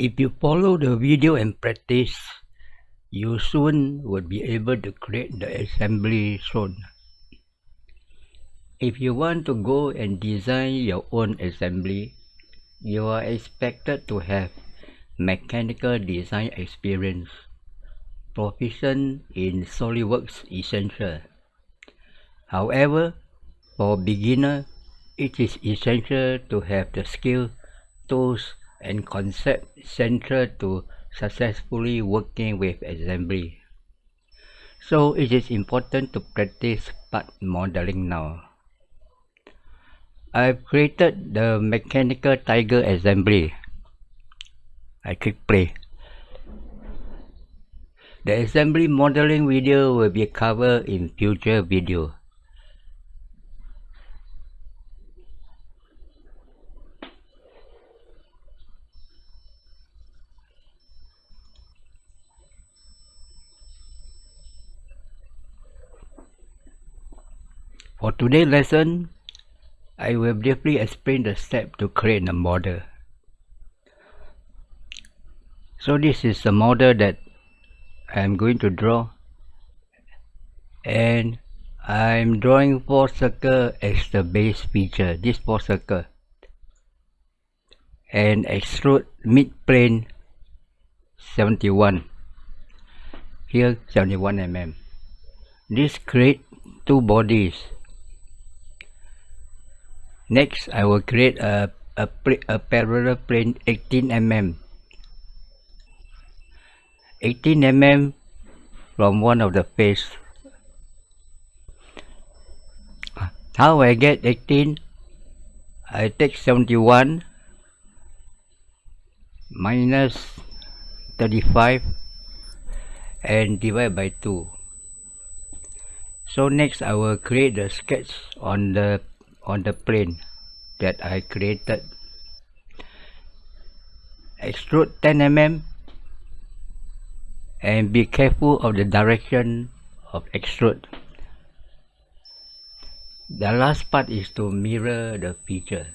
If you follow the video and practice, you soon will be able to create the assembly shown. If you want to go and design your own assembly, you are expected to have mechanical design experience, proficient in SOLIDWORKS Essential. However, for beginner, it is essential to have the skill, tools, and concept central to successfully working with assembly. So it is important to practice part modeling now. I've created the mechanical tiger assembly. I click play. The assembly modeling video will be covered in future video. For today's lesson, I will briefly explain the step to create a model. So this is the model that I am going to draw. And I'm drawing four circle as the base feature, this four circle. And extrude mid plane 71 here 71 mm. This create two bodies Next, I will create a, a, a parallel plane 18 mm. 18 mm from one of the face. How I get 18? I take 71 minus 35 and divide by 2. So next I will create the sketch on the on the plane that I created. Extrude 10 mm and be careful of the direction of extrude. The last part is to mirror the feature.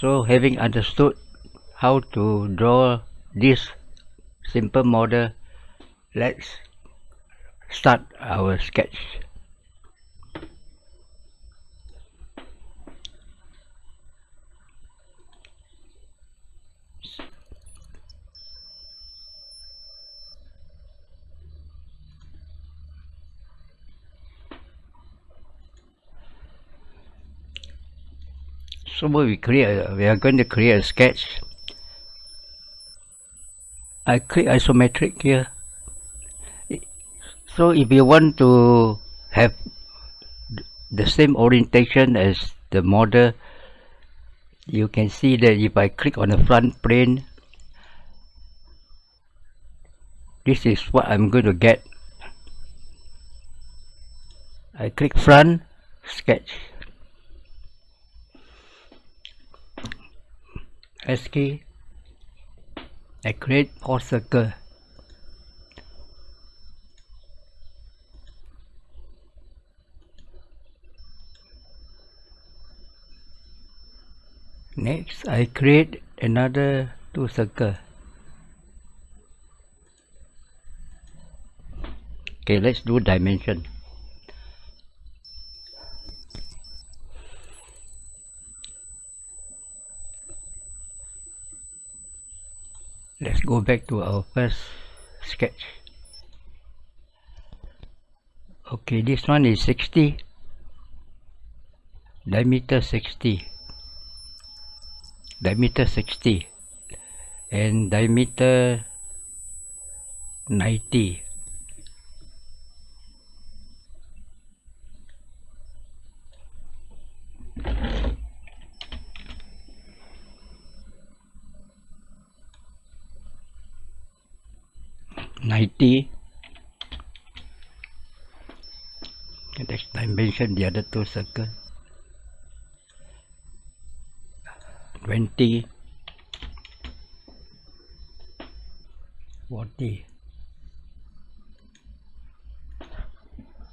So having understood how to draw this simple model let's start our sketch we create. We are going to create a sketch. I click isometric here. So if you want to have the same orientation as the model you can see that if I click on the front plane this is what I'm going to get. I click front sketch Key I create four circle. Next I create another two circle. Okay let's do dimension let's go back to our first sketch. Okay this one is 60 diameter 60 diameter 60 and diameter 90 90 next dimension the other two circle. 20 40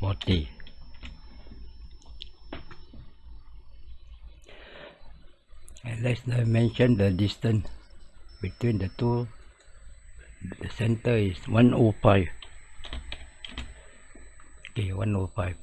40 and let's dimension the distance between the two the center is 105 okay 105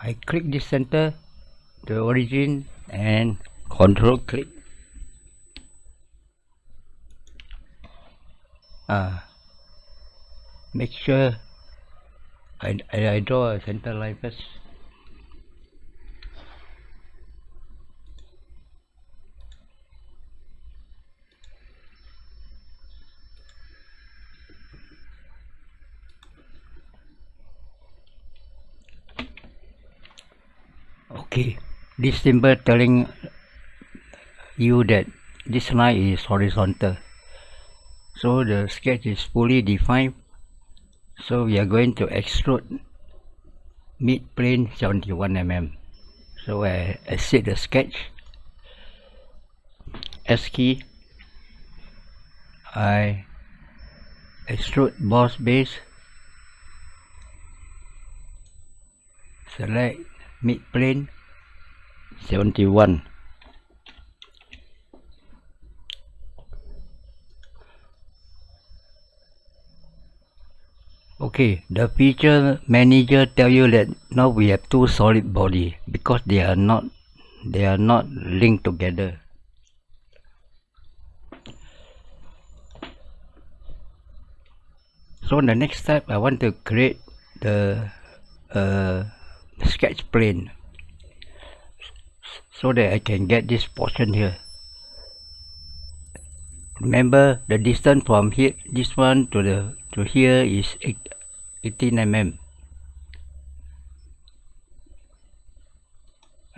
I click this center the origin and control click. Uh, make sure I, I, I draw a center line first okay this symbol telling you that this line is horizontal. So the sketch is fully defined. So we are going to extrude mid plane 71 mm. So I exit the sketch. S key. I extrude boss base. Select mid plane 71 okay the feature manager tell you that now we have two solid body because they are not they are not linked together. So the next step I want to create the uh, sketch plane so that I can get this portion here. Remember the distance from here this one to the to here is 18 mm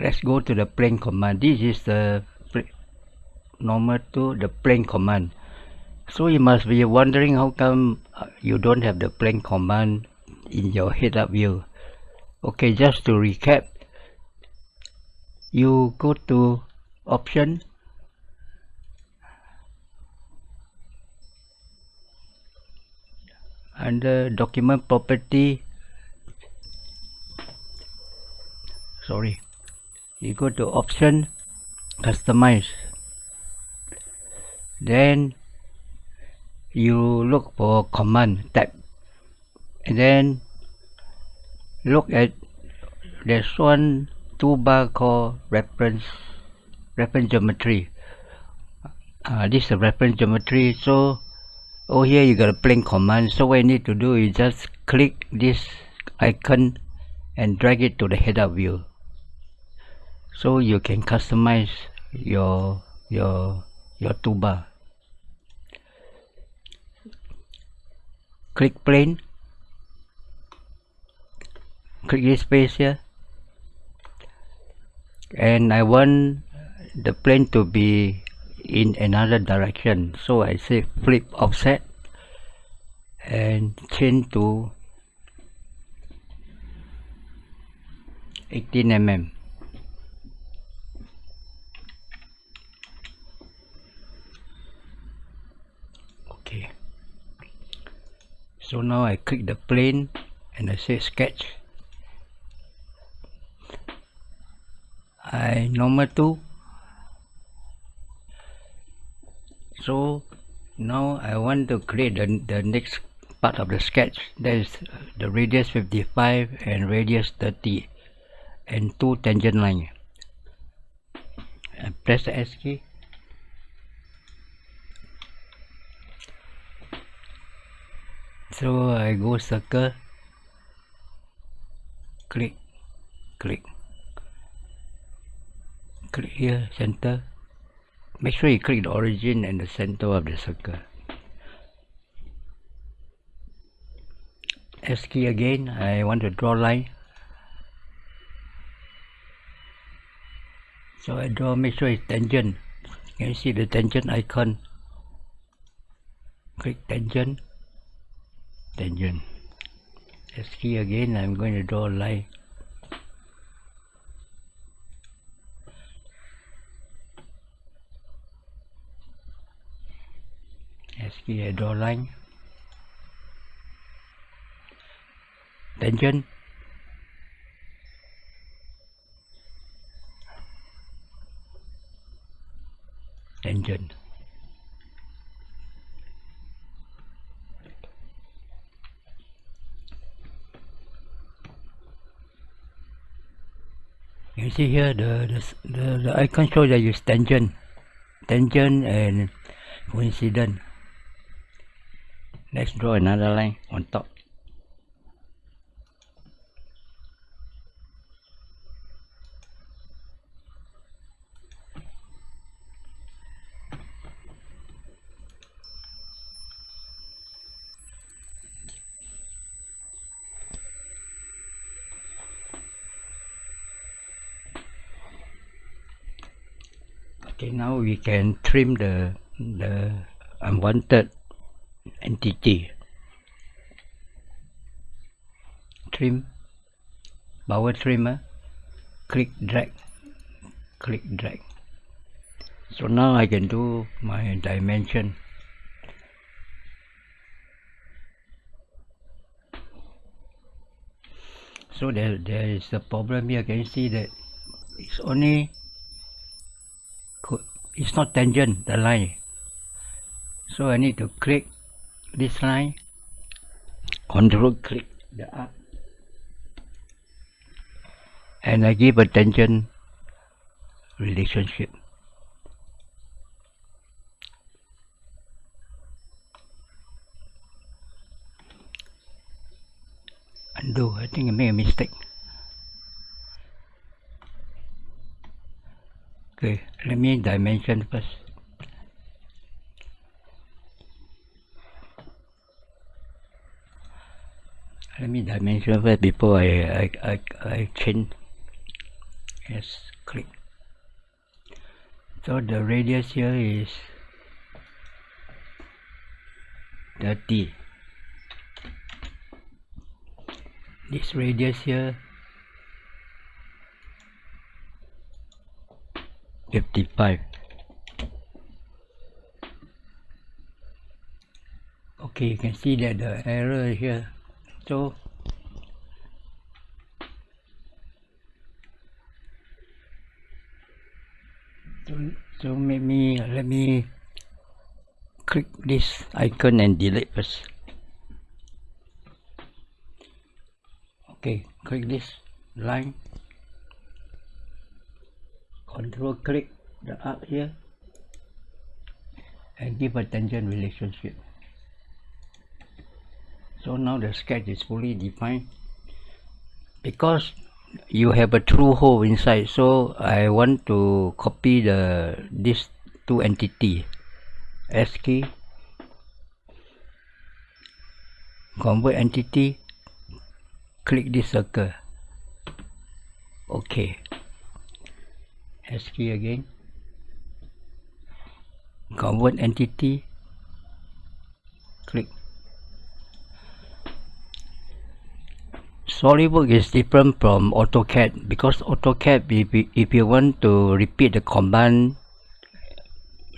let's go to the plane command. This is the normal to the plane command. So you must be wondering how come uh, you don't have the plane command in your head-up view okay just to recap you go to option. Under document property. Sorry. You go to option customize. Then you look for command tab. And then look at there's one toolbar called reference reference geometry. Uh, this is a reference geometry so over here you got a plane command. So what you need to do is just click this icon and drag it to the head-up view. So you can customize your your your toolbar click plane click this space here and I want the plane to be in another direction. So I say flip offset and change to 18 mm okay. So now I click the plane and I say sketch I number 2 so now I want to create the, the next part of the sketch. That is the radius 55 and radius 30 and two tangent line. I press the S key. So I go circle. Click click click here center. Make sure you click the origin and the center of the circle. S key again. I want to draw line. So I draw make sure it's tangent. Can you see the tangent icon? Click tangent. Tangent. S key again. I'm going to draw line về đồ lanh đánh chân. Đánh chân. You see here the the, the, the icon shows that you tension, tension and coincidence. Let's draw another line on top. Okay now we can trim the the unwanted entity. Trim. Power trimmer eh? click drag. Click drag. So now I can do my dimension. So there, there is a problem here. Can you see that it's only it's not tangent the line. So I need to click this line. Control click the arc and I give a tangent relationship. Undo I think I made a mistake. Okay let me dimension first let me dimension first before I I, I, I change. Yes click. So the radius here is 30 this radius here 55 okay you can see that the error here so so, so let me let me click this icon and delete first. Okay click this line. Control click the arc here. And give a tangent relationship so now the sketch is fully defined. Because you have a true hole inside so I want to copy the this two entity S key convert entity click this circle. Okay. S key again. Convert entity click SolidWorks is different from AutoCAD because AutoCAD if you, if you want to repeat the command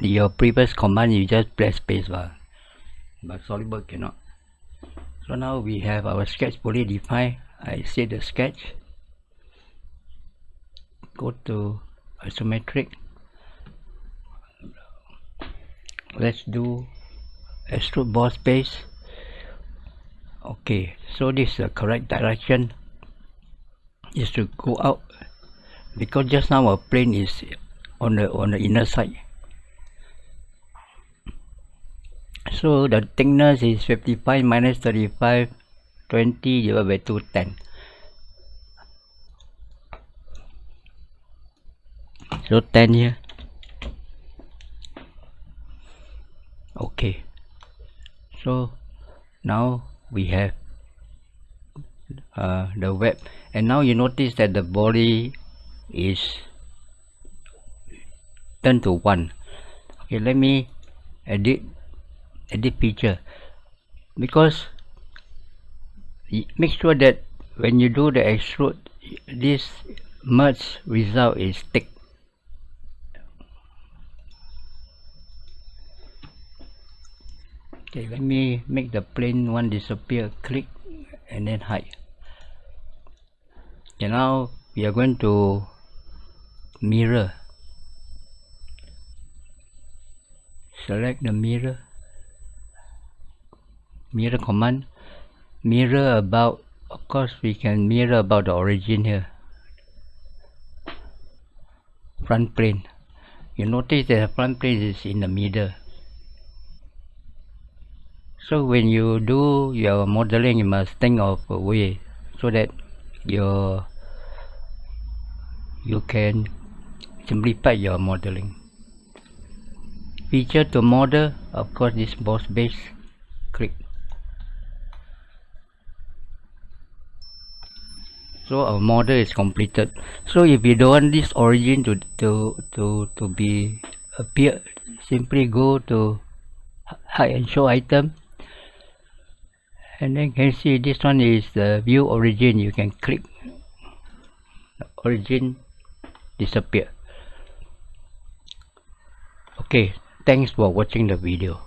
your previous command you just press space bar. But SolidWorks cannot. So now we have our sketch fully defined. I set the sketch. Go to isometric. Let's do extrude boss base okay so this is the correct direction is to go out. Because just now our plane is on the on the inner side. So the thickness is 55 minus 35 20 divided by 2 10 so 10 here. Okay. So now we have uh, the web. And now you notice that the body is turned to 1 okay let me edit edit feature. Because make sure that when you do the extrude this merge result is thick okay let me make the plane one disappear click and then hide. Okay now we are going to mirror. Select the mirror. Mirror command. Mirror about of course we can mirror about the origin here. Front plane. You notice that the front plane is in the middle so when you do your modeling you must think of a way so that your you can simplify your modeling. Feature to model of course this boss base click. So our model is completed. So if you don't want this origin to to to to be appear simply go to hide and show item and then you can see this one is the view origin. You can click. Origin disappear. Okay thanks for watching the video